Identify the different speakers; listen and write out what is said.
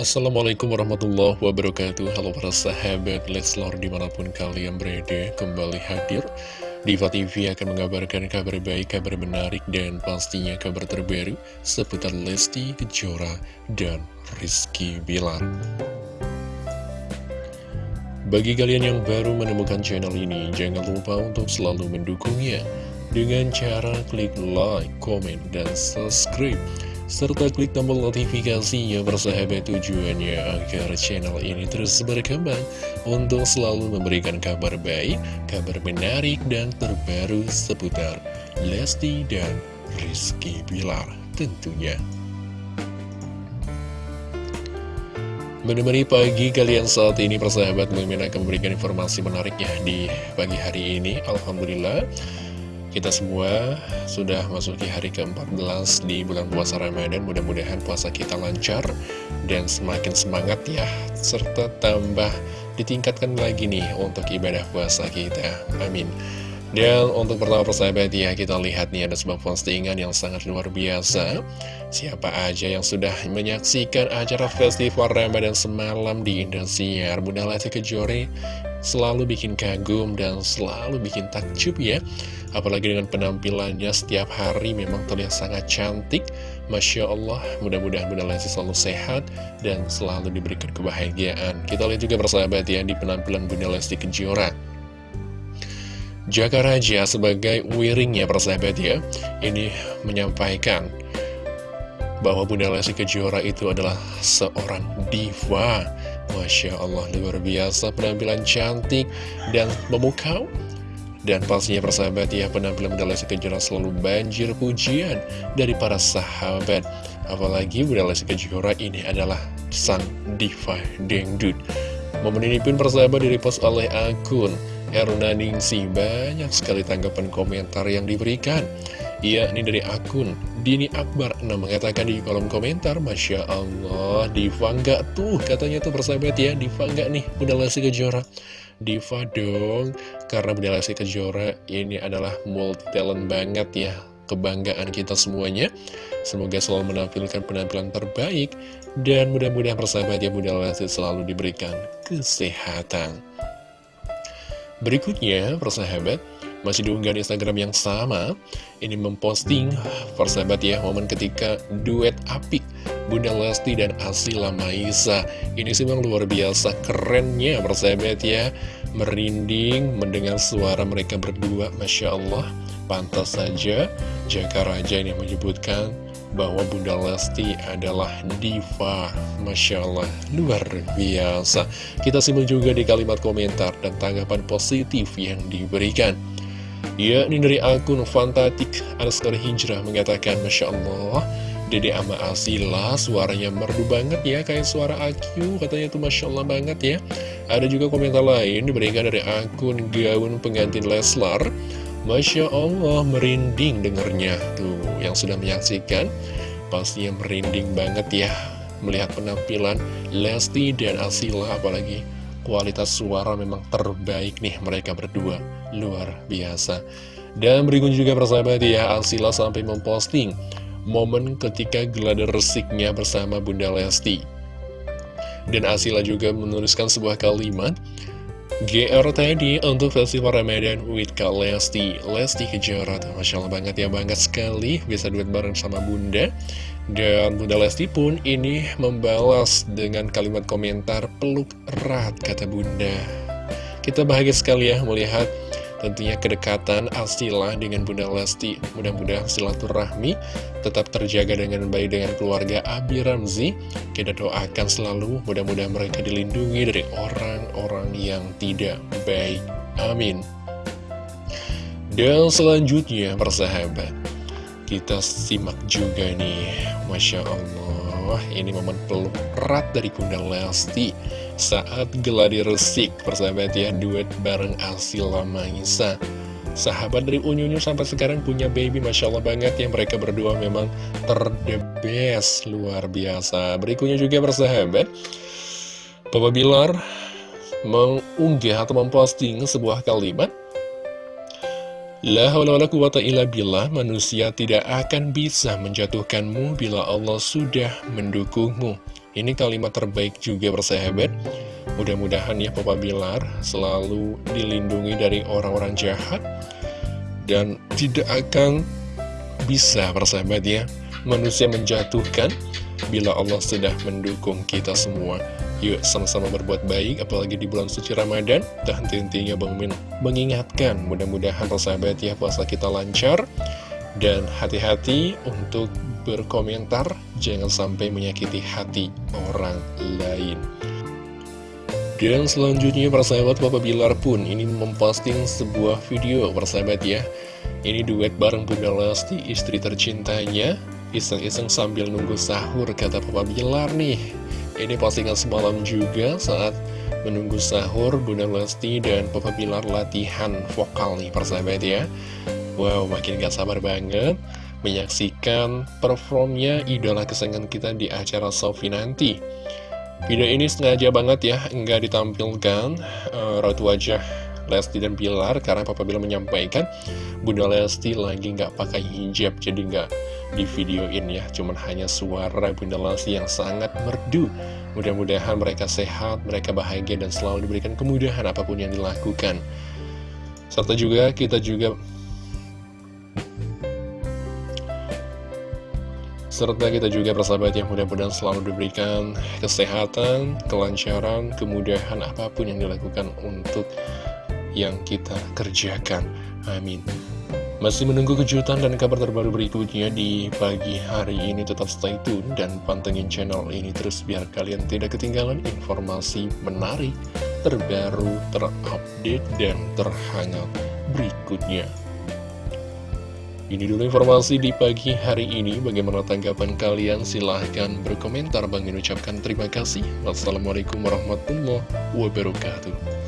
Speaker 1: Assalamualaikum warahmatullahi wabarakatuh. Halo para sahabat Leslar di mana pun kalian berada Kembali hadir. Diva TV akan mengabarkan kabar baik, kabar menarik Dan pastinya kabar terbaru Seputar Lesti Kejora dan Rizky Bilar. Bagi kalian yang baru menemukan channel ini Jangan lupa untuk selalu mendukungnya Dengan cara klik like, komen, dan subscribe serta klik tombol notifikasinya bersahabat tujuannya agar channel ini terus berkembang untuk selalu memberikan kabar baik, kabar menarik, dan terbaru seputar Lesti dan Rizky Bilar tentunya. Menemani pagi kalian saat ini persahabat Mimin akan memberikan informasi menarik ya di pagi hari ini Alhamdulillah kita semua sudah masuki hari ke-14 di bulan puasa Ramadan. Mudah-mudahan puasa kita lancar dan semakin semangat ya. Serta tambah ditingkatkan lagi nih untuk ibadah puasa kita. Amin. Dan untuk pertama persahabat ya, kita lihat nih ada sebuah postingan yang sangat luar biasa. Siapa aja yang sudah menyaksikan acara festival Ramadan semalam di Indosiar, Bunda Lesti Kejora selalu bikin kagum dan selalu bikin takjub ya. Apalagi dengan penampilannya setiap hari memang terlihat sangat cantik. Masya Allah, mudah-mudahan Bunda Lesti selalu sehat dan selalu diberikan kebahagiaan. Kita lihat juga persahabat ya di penampilan Bunda Lesti Kejora. Jaka Raja sebagai wiringnya persahabat ya Ini menyampaikan bahwa Bunda Lesti Kejora itu adalah seorang diva Masya Allah luar biasa penampilan cantik dan memukau. Dan pastinya persahabat ya penampilan Bunda Lesti Kejora selalu banjir pujian dari para sahabat. Apalagi Bunda Lesti Kejora ini adalah sang diva dengdut Momen ini pun persahabat direpost oleh akun Eruna Ningsi banyak sekali tanggapan komentar yang diberikan. Iya, ini dari akun Dini Akbar. Nah, mengatakan di kolom komentar Masya Allah, Diva nggak tuh Katanya tuh persahabat ya, Diva nggak nih Bunda Lesti Kejora. Diva dong Karena Bunda Lesti Kejora ini adalah multi talent banget ya Kebanggaan kita semuanya. Semoga selalu menampilkan penampilan terbaik Dan mudah-mudahan persahabat ya Bunda Lesti selalu diberikan kesehatan. Berikutnya, persahabat, masih diunggah di Instagram yang sama, ini memposting, persahabat ya, momen ketika duet apik Bunda Lesti dan Asila Maisa. Ini sih memang luar biasa kerennya, persahabat ya, merinding mendengar suara mereka berdua, Masya Allah. Pantas saja, Jaka Raja ini menyebutkan bahwa Bunda Lesti adalah diva Masya Allah, luar biasa Kita simak juga di kalimat komentar dan tanggapan positif yang diberikan Ya, ini dari akun Fantatik underscore Hijrah mengatakan Masya Allah Dede Ama Asila suaranya merdu banget ya Kayak suara AQ katanya tuh Masya Allah banget ya. Ada juga komentar lain diberikan dari akun Gaun Pengantin Leslar. Masya Allah merinding dengernya Tuh yang sudah menyaksikan. Pastinya merinding banget ya Melihat penampilan Lesti dan Asila Apalagi kualitas suara memang terbaik nih mereka berdua. Luar biasa. Dan berikut juga persahabat ya Asila sampai memposting Momen ketika gelada resiknya bersama Bunda Lesti. Dan Asila juga menuliskan sebuah kalimat GR tadi untuk festival Ramadan with Kak Lesti. Lesti Kejora Masya Allah banget ya banget sekali. Bisa duet bareng sama Bunda. Dan Bunda Lesti pun ini membalas dengan kalimat komentar Peluk erat kata Bunda. Kita bahagia sekali ya melihat Tentunya kedekatan Asila dengan Bunda Lesti. Mudah-mudahan silaturahmi tetap terjaga dengan baik dengan keluarga Abi Ramzi. Kita doakan selalu mudah-mudahan mereka dilindungi dari orang-orang yang tidak baik. Amin. Dan selanjutnya persahabat Kita simak juga nih. Masya Allah Ini momen peluk erat dari Bunda Lesti saat geladi resik persahabat ya duet bareng Asila Maisa. Sahabat dari Unyunyu sampai sekarang punya baby Masya Allah banget ya mereka berdua memang terdebes luar biasa. Berikutnya juga persahabat Papa Bilar mengunggah atau memposting sebuah kalimat La haula wala quwata illa billah, manusia tidak akan bisa menjatuhkanmu bila Allah sudah mendukungmu. Ini kalimat terbaik juga bersahabat. Mudah-mudahan ya Papa Bilar selalu dilindungi dari orang-orang jahat dan tidak akan bisa bersahabat ya manusia menjatuhkan bila Allah sudah mendukung kita semua. Yuk sama-sama berbuat baik apalagi di bulan suci Ramadan. Dan henti-hentinya Bang mengingatkan mudah-mudahan persahabat ya puasa kita lancar. Dan hati-hati untuk berkomentar jangan sampai menyakiti hati orang lain. Dan selanjutnya persahabat Bapak Bilar pun ini memposting sebuah video persahabat ya. Ini duet bareng Bunda Lesti istri tercintanya Iseng-iseng sambil nunggu sahur kata Papa Bilar nih. Ini postingan semalam juga saat menunggu sahur Bunda Lesti dan Papa Bilar latihan vokal nih persahabat ya. Wow makin gak sabar banget menyaksikan performnya idola kesayangan kita di acara Sofi nanti. Video ini sengaja banget ya nggak ditampilkan. Uh, raut wajah Lesti dan Bilar karena Papa Bilar menyampaikan Bunda Lesti lagi nggak pakai hijab jadi nggak di videoin ya Cuman hanya suara Bunda Lesti yang sangat merdu Mudah-mudahan mereka sehat, mereka bahagia dan selalu diberikan kemudahan apa pun yang dilakukan Serta juga kita juga Serta kita juga persahabat yang mudah-mudahan selalu diberikan kesehatan, kelancaran, kemudahan apa pun yang dilakukan untuk yang kita kerjakan. Amin. Masih menunggu kejutan dan kabar terbaru berikutnya di pagi hari ini tetap stay tune dan pantengin channel ini terus biar kalian tidak ketinggalan informasi menarik, terbaru, terupdate, dan terhangat berikutnya. Ini dulu informasi di pagi hari ini. Bagaimana tanggapan kalian? Silahkan berkomentar. Bang ucapkan terima kasih. Wassalamualaikum warahmatullahi wabarakatuh.